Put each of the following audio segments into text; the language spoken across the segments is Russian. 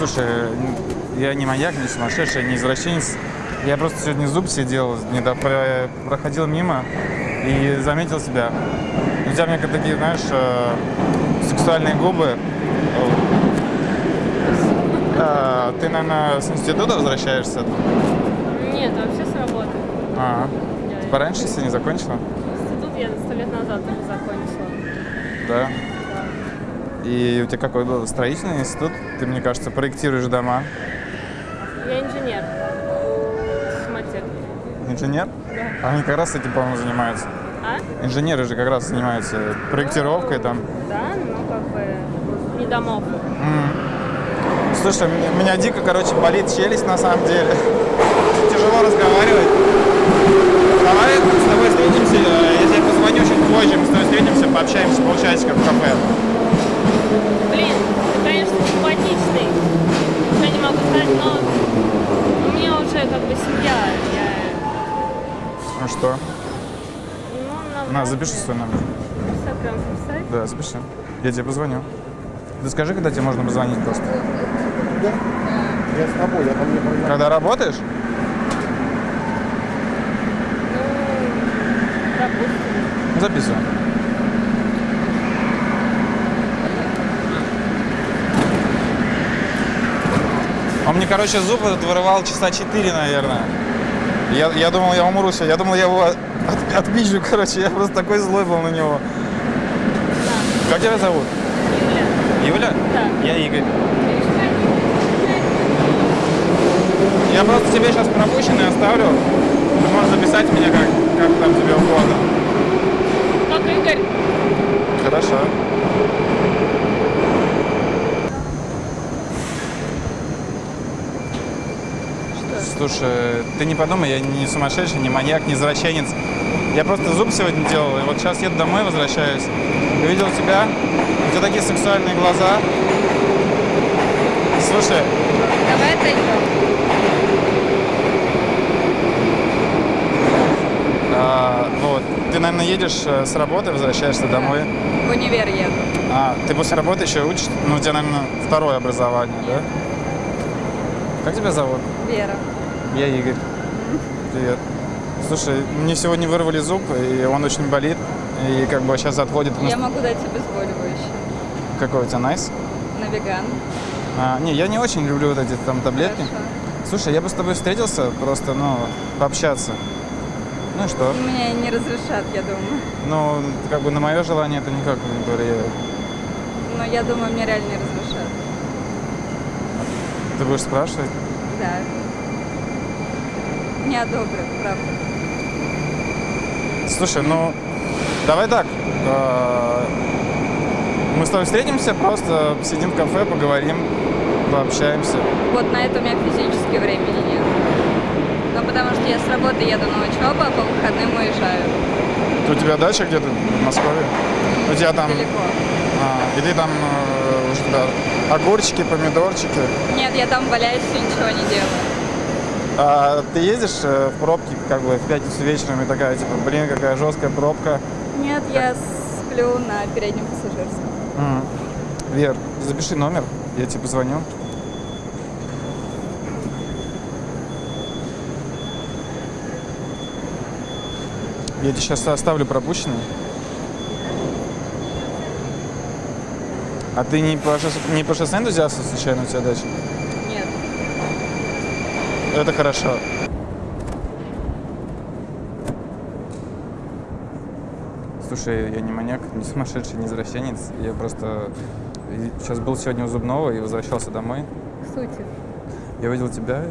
Слушай, я не маньяк, не сумасшедший, не извращенец. Я просто сегодня зуб сидел, не до- про- проходил мимо и заметил себя. У тебя, мне такие, знаешь, э, сексуальные губы. А, ты, наверное, с института возвращаешься? Нет, вообще с работы. А, Я пораньше если не закончила? Институт я сто лет назад закончила. Да. И у тебя какой был строительный институт? Ты, мне кажется, проектируешь дома. Я инженер. Схематек. Инженер? Да. Они как раз этим, по-моему, занимаются. А? Инженеры же как раз занимаются проектировкой там. Да, ну как бы не домов. Слушай, мне- у меня дико, короче, болит челюсть на самом деле. Тяжело разговаривать. Давай с тобой встретимся, я тебе позвоню чуть позже, мы с тобой встретимся, пообщаемся полчасика в кафе. Блин, ты, конечно, симпатичный. Ничего не могу сказать, но у меня уже как бы семья. Я, Ну что? ну, На, запиши свой номер. Прям записать. Да, запиши. Я тебе позвоню. Ты скажи, когда тебе можно позвонить просто. Я с тобой, я там не понимаю. Когда работаешь? Ну, допустим. Ну, мне, короче, зуб этот вырывал часа 4, наверное. Я, я думал, я умру сегодня. Я думал, я его от, отпизжу, короче. Я просто такой злой был на него. Как тебя зовут? Юля. Юля? Да. Я Игорь. Я просто тебе сейчас пропущенный оставлю. Ты можешь записать меня как, как там тебе угодно. Как Игорь. Хорошо. Слушай, ты не подумай, я не сумасшедший, не маньяк, не извращенец. Я просто зуб сегодня делал, и вот сейчас еду домой, возвращаюсь. Увидел тебя, у тебя такие сексуальные глаза. Слушай, Давай отойдем. а, вот, ты, наверное, едешь э, с работы, возвращаешься домой. В универ еду. А, ты после работы еще учишь? Ну, у тебя, наверное, второе образование, да? Как тебя зовут? Вера. Я Игорь. Привет. Слушай, мне сегодня вырвали зуб, и он очень болит. И как бы сейчас отходит... Я могу дать обезболивающее. Какой у тебя найс? На веган. А, не, я не очень люблю вот эти там таблетки. Хорошо. Слушай, я бы с тобой встретился, просто, ну, пообщаться. Ну и что? Меня не разрешат, я думаю. Ну, как бы на мое желание это никак не повлияет. Но я думаю, мне реально не разрешат. Ты будешь спрашивать? Да. Не одобрят, правда. Слушай, ну, давай так. э, Мы с тобой встретимся, просто сидим в кафе, поговорим, пообщаемся. Вот на это у меня физически времени нет. Ну, потому что я с работы еду на учебу, а по выходным уезжаю. У тебя дача где-то в Москве? У тебя там... Далеко. А, и ты там э, у тебя огурчики, помидорчики. Нет, я там валяюсь и ничего не делаю. А ты ездишь э, в пробке, как бы в пятницу вечером и такая, типа, блин, какая жесткая пробка. Нет, я сплю на переднем пассажирском. М. Вер, запиши номер, я тебе позвоню. Я тебе сейчас оставлю пропущенный. А ты не по, шоссе, не по шоссе энтузиаста случайно у тебя дача? Это хорошо. Слушай, я не маньяк, не сумасшедший, не извращенец. Я просто сейчас был сегодня у зубного и возвращался домой. К сути. Я увидел тебя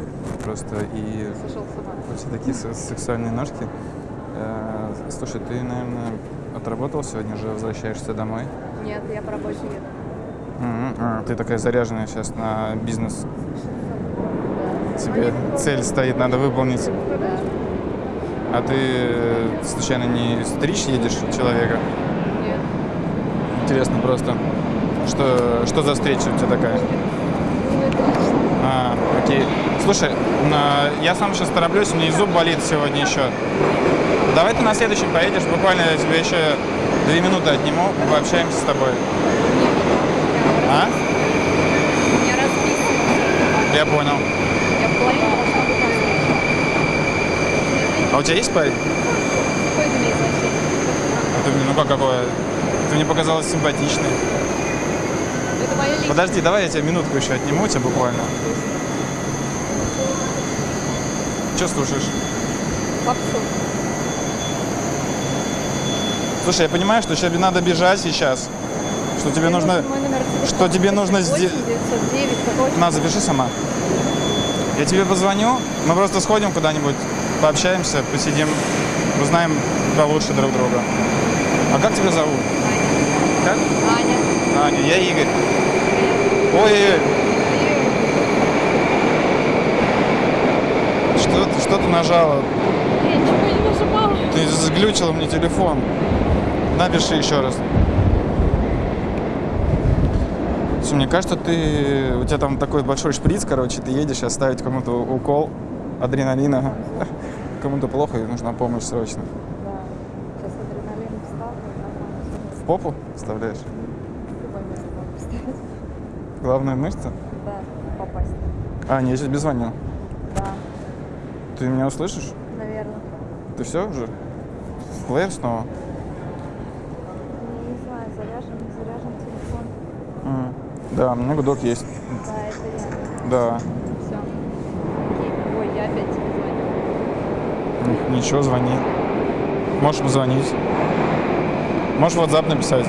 просто и Сошел с ума. у тебя такие се- сексуальные ножки. Э, Слушай, ты, наверное, отработал сегодня уже, возвращаешься домой? Нет, я по работе еду. Мгм. А, ты такая заряженная сейчас на бизнес. Тебе цель стоит, надо выполнить. А ты э, случайно не стричь едешь человека? Нет. Интересно просто, что, что за встреча у тебя такая? А, окей. Слушай, я сам сейчас тороплюсь, у меня зуб болит сегодня еще. Давай ты на следующий поедешь, буквально я тебе еще две минуты отниму, пообщаемся с тобой. А? Я понял. Я в половине должна быть на встрече. А у тебя есть парень? А ты, ну как какое? Ты мне показалась симпатичной. Это мое личное. Подожди, давай я тебе минутку еще отниму тебя буквально. Что слушаешь? Попсу. Слушай, я понимаю, что тебе надо бежать сейчас. Что тебе нужно... Что тебе нужно 8 сдел- 909, какой На, запиши сама. Я тебе позвоню, мы просто сходим куда-нибудь, пообщаемся, посидим, узнаем получше друг друга. А как тебя зовут? Как? Аня. Аня, я Игорь. Ой, ой, что, ты- что ты нажала? Я ничего не нажимала. Ты заглючила мне телефон. Напиши еще раз. Слушай, мне кажется, ты у тебя там такой большой шприц, короче, ты едешь сейчас ставить кому-то укол адреналина. Кому-то плохо и нужна помощь срочно. Да. Сейчас адреналин встал. В попу вставляешь? Любое место. Главная мышца? Да, попасть. А, не, я сейчас без звонил. Да, Ты меня услышишь? наверное. Ты все уже? Плеер снова? Не знаю, заряжен, не заряжен телефон. М, Да, у меня гудок есть. Да, это я. Да. Все. Ой, я опять Ничего, звони. Можешь позвонить. Можешь в WhatsApp написать.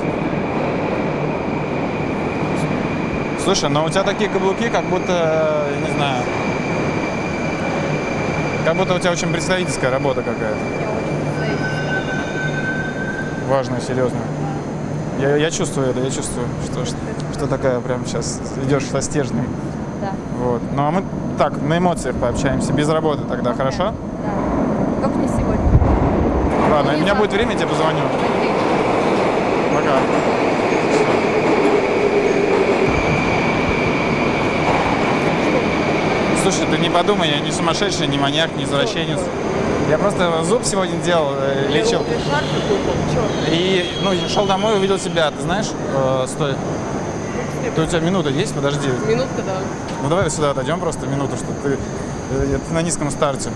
Слушай, но у тебя такие каблуки, как будто, не знаю, как будто у тебя очень представительская работа какая-то. Важная, серьезная. Я, я чувствую это, я чувствую, что, что, что такая прям сейчас идешь со стержнем. Да. Вот. Ну а мы так, на эмоциях пообщаемся, без работы тогда, хорошо? Да. Только не сегодня. Ладно, у меня будет время, я тебе позвоню. Пока. Слушай, ты не подумай, я не сумасшедший, не маньяк, не извращенец. Я просто зуб сегодня делал, э, лечил. И ну, шел домой, увидел себя. Ты знаешь, э, стой. Ты, у тебя минута есть? Подожди. Минутка, да. Ну давай сюда отойдем просто минуту, что ты, э, ты на низком старте.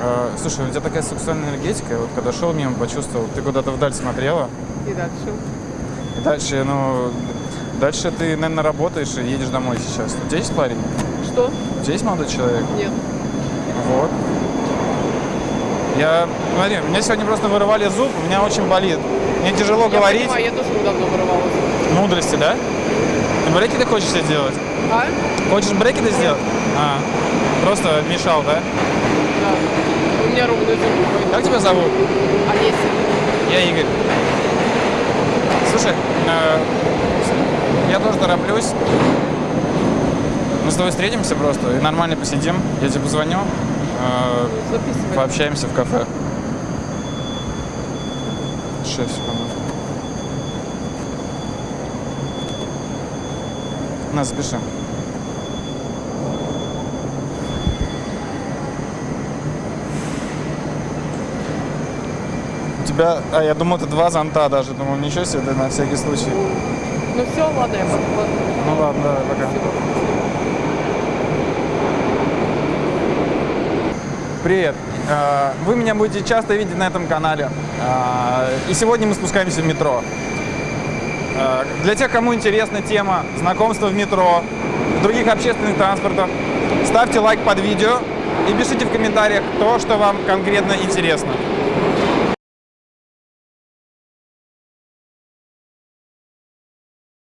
Э, слушай, у тебя такая сексуальная энергетика. Вот когда шел мимо, почувствовал, ты куда-то вдаль смотрела. И дальше. И Дальше, ну, дальше ты, наверное, работаешь и едешь домой сейчас. У тебя есть парень? Что? У тебя есть молодой человек? Нет. Вот. Я, смотри, меня сегодня просто вырывали зуб, у меня очень болит. Мне тяжело Я говорить. понимаю, я тоже недавно вырывалась. Мудрости, да? Ты брекеты хочешь себе делать? А? Хочешь брекеты сделать? А, просто мешал, да? У меня ровно зубы. Как тебя зовут? Олеся. Я Игорь. Слушай, э, я тоже тороплюсь. Мы с тобой встретимся просто и нормально посидим. Я тебе позвоню. э, Записывай. Пообщаемся в кафе. Шесть секунд. На, запиши. Тебя, а я думал, это два зонта даже. Думал, ничего себе, ты на всякий случай. Ну все, ладно, я подхватываю. Ну ладно, давай, пока. Привет. Э, Вы меня будете часто видеть на этом канале. Э, И сегодня мы спускаемся в метро. Э, Для тех, кому интересна тема знакомства в метро, в других общественных транспортах, ставьте лайк под видео и пишите в комментариях то, что вам конкретно интересно.